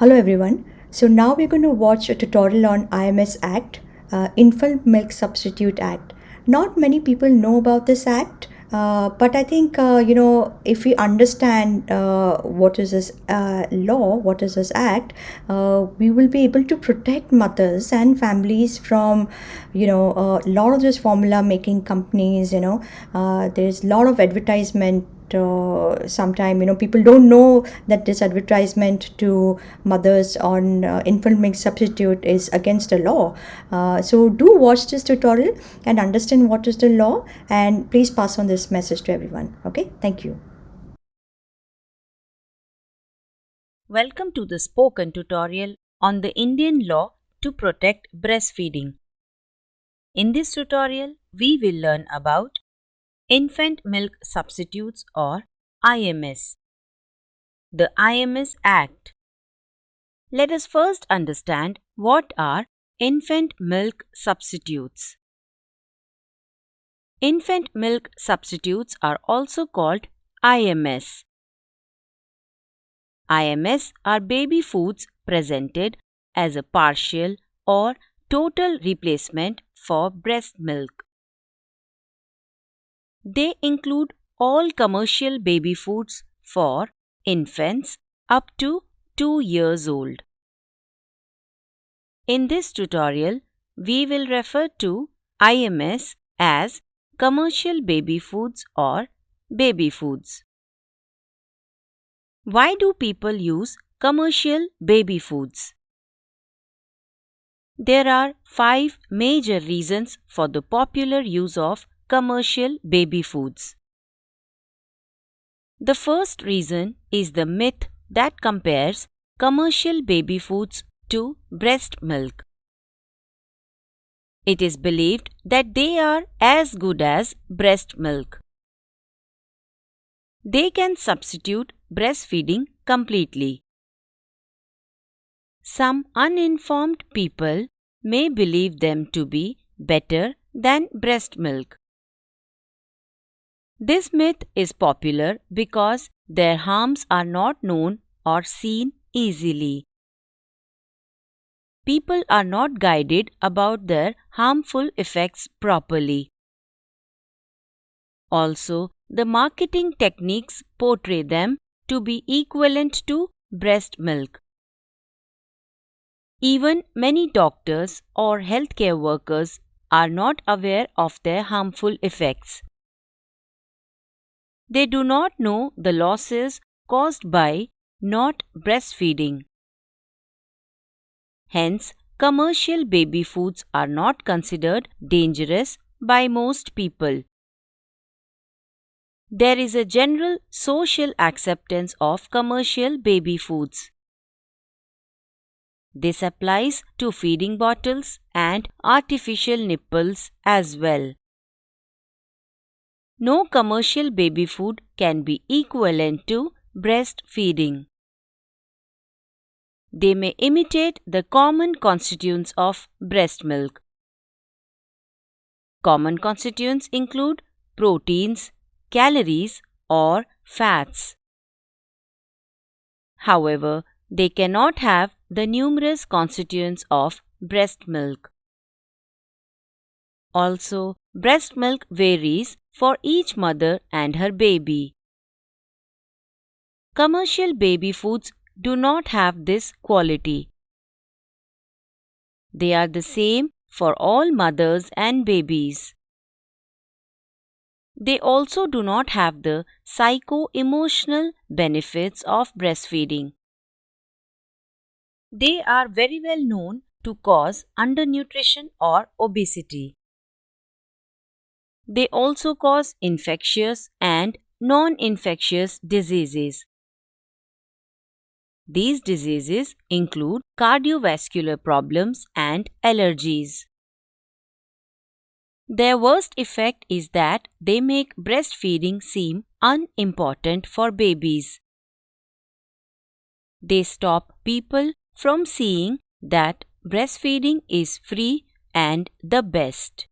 Hello everyone. So now we're going to watch a tutorial on IMS Act, uh, Infant Milk Substitute Act. Not many people know about this act, uh, but I think uh, you know if we understand uh, what is this uh, law, what is this act, uh, we will be able to protect mothers and families from you know a lot of this formula making companies. You know, there's a lot of advertisement uh, sometime you know people don't know that this advertisement to mothers on uh, infant milk substitute is against the law. Uh, so do watch this tutorial and understand what is the law and please pass on this message to everyone okay? Thank you. Welcome to the spoken tutorial on the Indian law to protect breastfeeding. In this tutorial, we will learn about Infant Milk Substitutes or IMS. The IMS Act. Let us first understand what are infant milk substitutes. Infant milk substitutes are also called IMS. IMS are baby foods presented as a partial or total replacement for breast milk. They include all commercial baby foods for infants up to 2 years old. In this tutorial, we will refer to IMS as commercial baby foods or baby foods. Why do people use commercial baby foods? There are five major reasons for the popular use of commercial baby foods. The first reason is the myth that compares commercial baby foods to breast milk. It is believed that they are as good as breast milk. They can substitute breastfeeding completely. Some uninformed people may believe them to be better than breast milk. This myth is popular because their harms are not known or seen easily. People are not guided about their harmful effects properly. Also, the marketing techniques portray them to be equivalent to breast milk. Even many doctors or healthcare workers are not aware of their harmful effects. They do not know the losses caused by not breastfeeding. Hence, commercial baby foods are not considered dangerous by most people. There is a general social acceptance of commercial baby foods. This applies to feeding bottles and artificial nipples as well. No commercial baby food can be equivalent to breastfeeding. They may imitate the common constituents of breast milk. Common constituents include proteins, calories, or fats. However, they cannot have the numerous constituents of breast milk. Also, breast milk varies for each mother and her baby. Commercial baby foods do not have this quality. They are the same for all mothers and babies. They also do not have the psycho emotional benefits of breastfeeding. They are very well known to cause undernutrition or obesity. They also cause infectious and non infectious diseases. These diseases include cardiovascular problems and allergies. Their worst effect is that they make breastfeeding seem unimportant for babies. they stop people from seeing that breastfeeding is free and the best.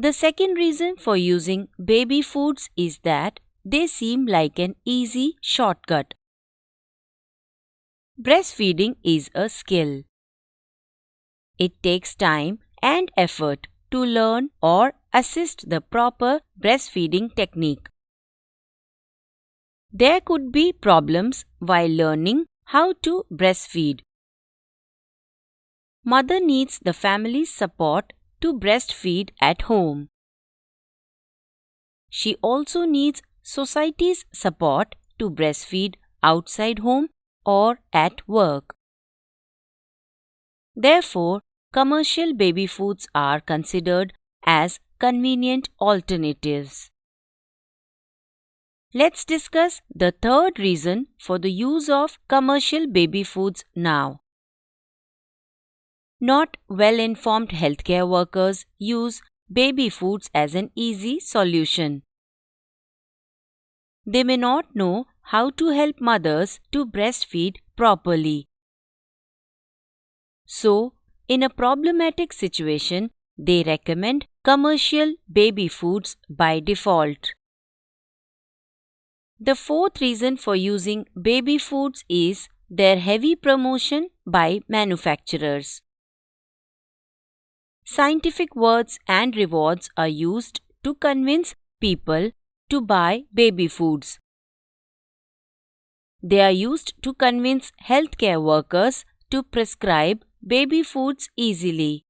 The second reason for using baby foods is that they seem like an easy shortcut. Breastfeeding is a skill. It takes time and effort to learn or assist the proper breastfeeding technique. There could be problems while learning how to breastfeed. Mother needs the family's support to breastfeed at home. She also needs society's support to breastfeed outside home or at work. Therefore, commercial baby foods are considered as convenient alternatives. Let's discuss the third reason for the use of commercial baby foods now. Not well informed healthcare workers use baby foods as an easy solution. They may not know how to help mothers to breastfeed properly. So, in a problematic situation, they recommend commercial baby foods by default. The fourth reason for using baby foods is their heavy promotion by manufacturers. Scientific words and rewards are used to convince people to buy baby foods. They are used to convince healthcare workers to prescribe baby foods easily.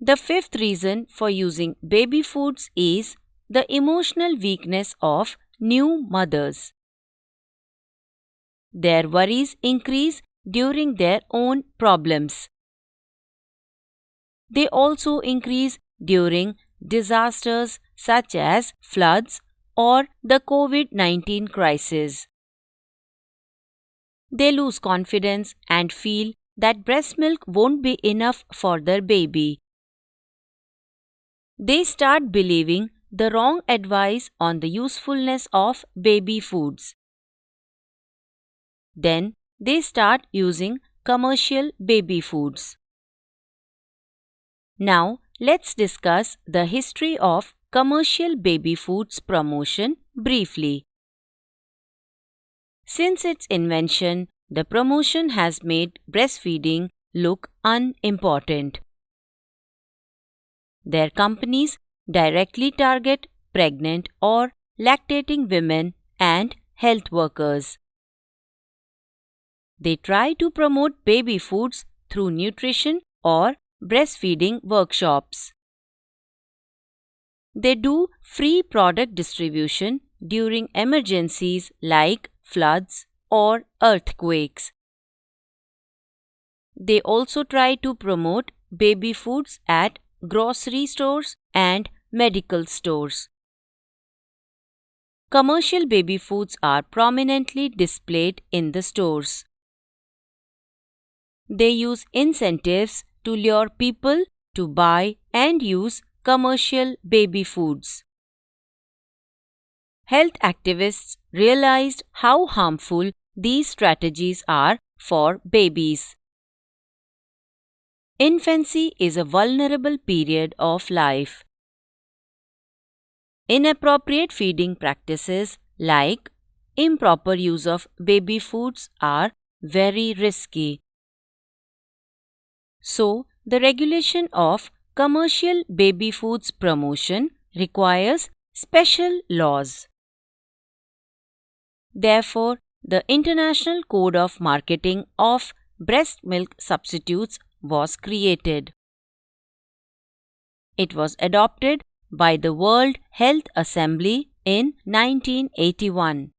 The fifth reason for using baby foods is the emotional weakness of new mothers. Their worries increase during their own problems. They also increase during disasters such as floods or the COVID 19 crisis. They lose confidence and feel that breast milk won't be enough for their baby. They start believing the wrong advice on the usefulness of baby foods. Then they start using commercial baby foods. Now let's discuss the history of commercial baby foods promotion briefly. Since its invention, the promotion has made breastfeeding look unimportant. Their companies directly target pregnant or lactating women and health workers. They try to promote baby foods through nutrition or breastfeeding workshops. They do free product distribution during emergencies like floods or earthquakes. They also try to promote baby foods at grocery stores and medical stores. Commercial baby foods are prominently displayed in the stores. They use incentives to lure people to buy and use commercial baby foods. Health activists realized how harmful these strategies are for babies. Infancy is a vulnerable period of life. Inappropriate feeding practices like improper use of baby foods are very risky. So, the regulation of commercial baby foods promotion requires special laws. Therefore, the International Code of Marketing of Breast Milk Substitutes was created. It was adopted by the World Health Assembly in 1981.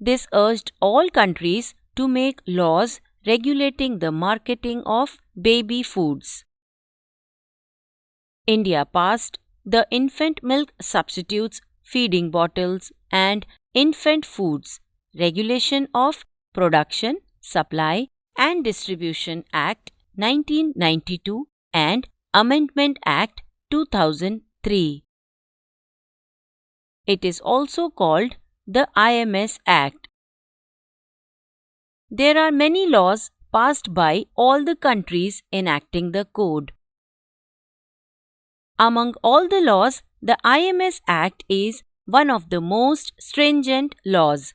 This urged all countries to make laws regulating the marketing of baby foods. India passed the Infant Milk Substitutes Feeding Bottles and Infant Foods Regulation of Production, Supply and Distribution Act 1992 and Amendment Act 2003. It is also called the IMS Act. There are many laws passed by all the countries enacting the code. Among all the laws, the IMS Act is one of the most stringent laws.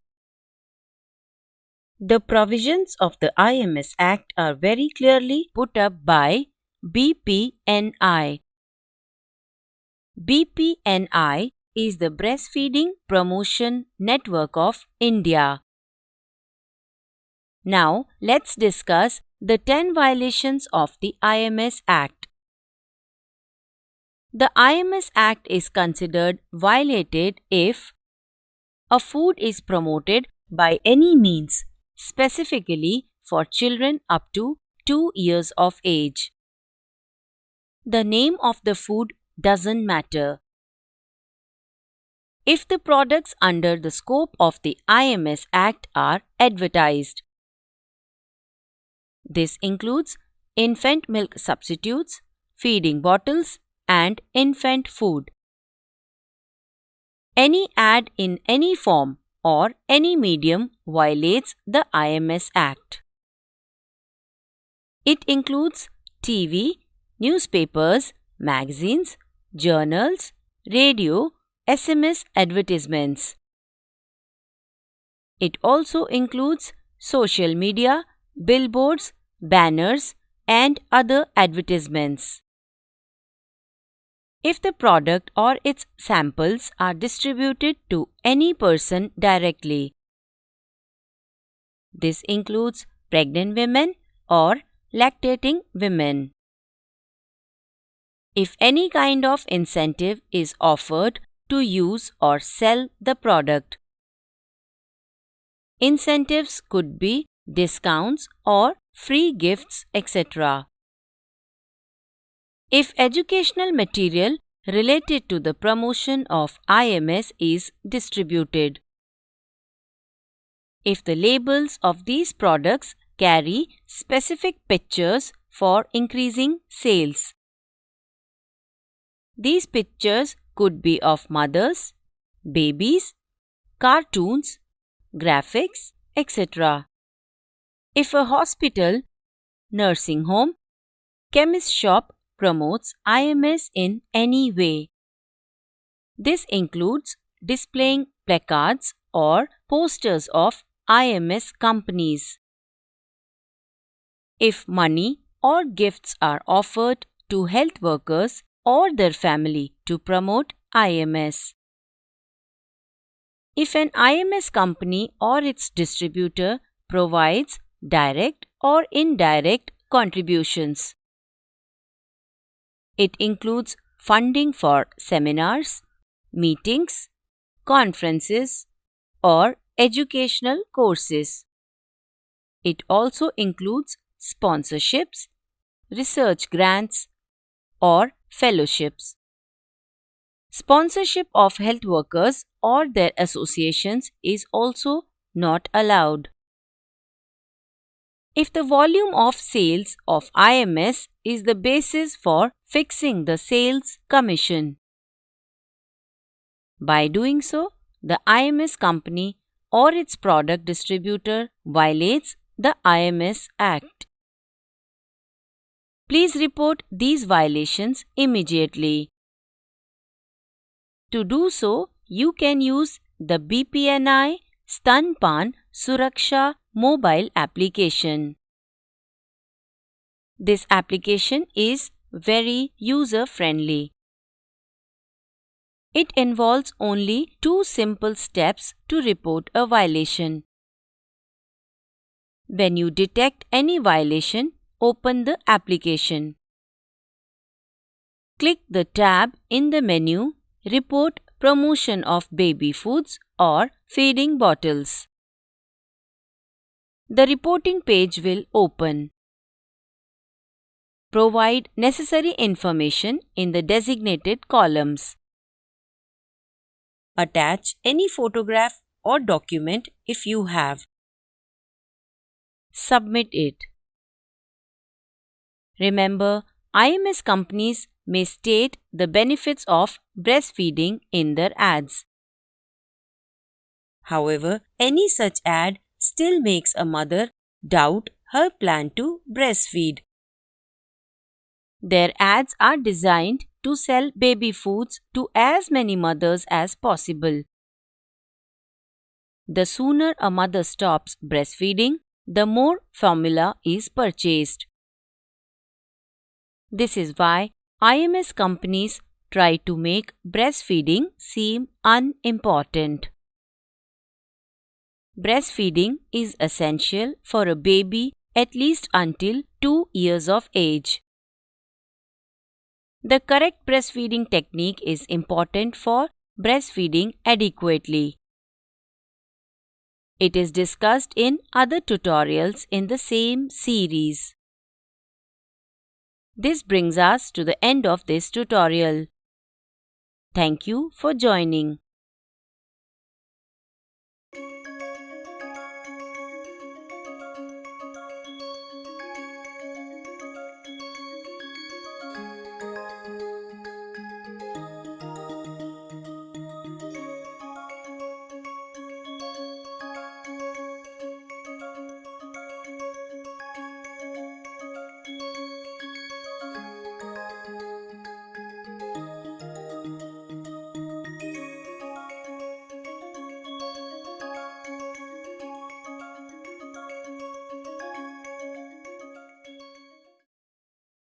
The provisions of the IMS Act are very clearly put up by BPNI. BPNI is the Breastfeeding Promotion Network of India. Now, let's discuss the 10 violations of the IMS Act. The IMS Act is considered violated if a food is promoted by any means, specifically for children up to 2 years of age. The name of the food doesn't matter. If the products under the scope of the IMS Act are advertised, this includes infant milk substitutes, feeding bottles, and infant food. Any ad in any form or any medium violates the IMS Act. It includes TV, newspapers, magazines, journals, radio, SMS advertisements. It also includes social media, billboards, banners, and other advertisements. If the product or its samples are distributed to any person directly, this includes pregnant women or lactating women. If any kind of incentive is offered to use or sell the product, incentives could be discounts or free gifts, etc. If educational material related to the promotion of IMS is distributed. If the labels of these products carry specific pictures for increasing sales. These pictures could be of mothers, babies, cartoons, graphics, etc. If a hospital, nursing home, chemist shop promotes IMS in any way, this includes displaying placards or posters of IMS companies. If money or gifts are offered to health workers or their family to promote IMS. If an IMS company or its distributor provides direct or indirect contributions. It includes funding for seminars, meetings, conferences, or educational courses. It also includes sponsorships, research grants, or fellowships. Sponsorship of health workers or their associations is also not allowed. If the volume of sales of IMS is the basis for fixing the sales commission. By doing so, the IMS company or its product distributor violates the IMS Act. Please report these violations immediately. To do so, you can use the BPNI Stanpan Suraksha mobile application. This application is very user friendly. It involves only two simple steps to report a violation. When you detect any violation, open the application. Click the tab in the menu Report Promotion of Baby Foods or Feeding Bottles the reporting page will open. Provide necessary information in the designated columns. Attach any photograph or document if you have. Submit it. Remember, IMS companies may state the benefits of breastfeeding in their ads. However, any such ad still makes a mother doubt her plan to breastfeed. Their ads are designed to sell baby foods to as many mothers as possible. The sooner a mother stops breastfeeding, the more formula is purchased. This is why IMS companies try to make breastfeeding seem unimportant. Breastfeeding is essential for a baby at least until 2 years of age. The correct breastfeeding technique is important for breastfeeding adequately. It is discussed in other tutorials in the same series. This brings us to the end of this tutorial. Thank you for joining.